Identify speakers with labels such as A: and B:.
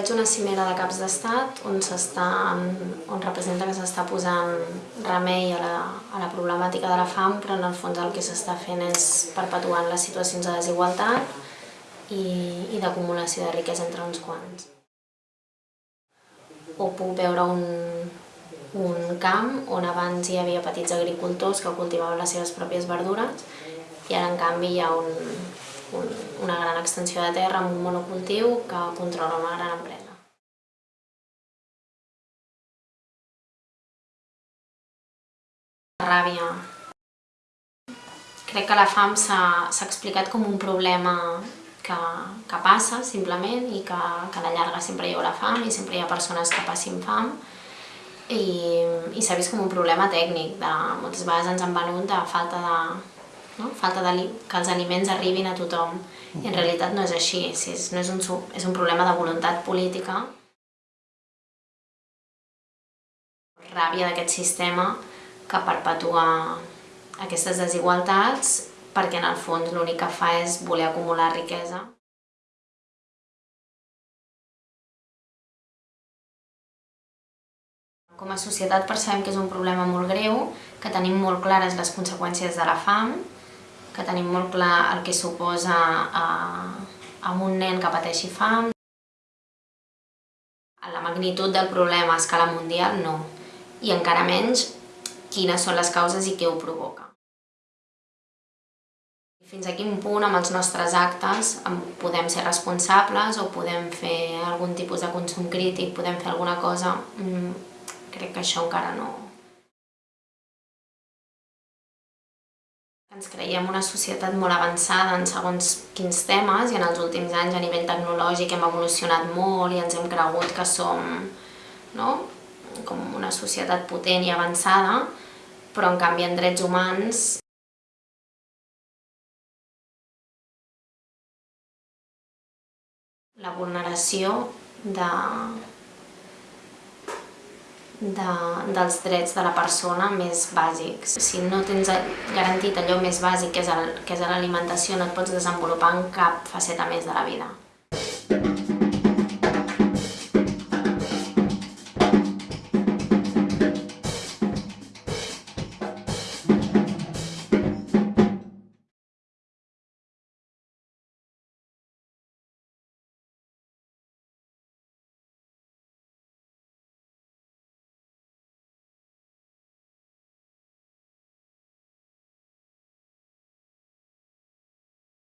A: veig una cimera de caps d'estat on, on representa que s'està posant remei a la, a la problemàtica de la fam, però en el fons el que s'està fent és perpetuant les situacions de desigualtat i, i d'acumulació de riquesa entre uns quants. O puc veure un, un camp on abans hi havia petits agricultors que cultivaven les seves pròpies verdures i ara en canvi hi ha un, una gran extensió de terra amb un monocultiu que controla una gran empresa. Ràbia. Crec que la fam s'ha explicat com un problema que, que passa simplement i que, que a la llarga sempre hi haurà fam i sempre hi ha persones que passin fam i, i s'ha vist com un problema tècnic, de, moltes vegades ens han venut de falta de, no? falta de, que els aliments arribin a tothom. I en realitat no és així, és, no és, un, és un problema de voluntat política. Ràbia d'aquest sistema que perpetua aquestes desigualtats perquè en el fons l'únic que fa és voler acumular riquesa. Com a societat percebem que és un problema molt greu, que tenim molt clares les conseqüències de la fam, que tenim molt clar el que suposa a, a un nen que pateixi fam. La magnitud del problema a escala mundial no, i encara menys quines són les causes i què ho provoca. Fins a quin punt amb els nostres actes podem ser responsables o podem fer algun tipus de consum crític, podem fer alguna cosa, mm, crec que això encara no, Ens creiem una societat molt avançada en segons quins temes i en els últims anys a nivell tecnològic hem evolucionat molt i ens hem cregut que som no? com una societat potent i avançada, però en canvi en drets humans la vulneració de, de, dels drets de la persona més bàsics. Si no tens garantit allò més bàsic que és l'alimentació, no et pots desenvolupar en cap faceta més de la vida.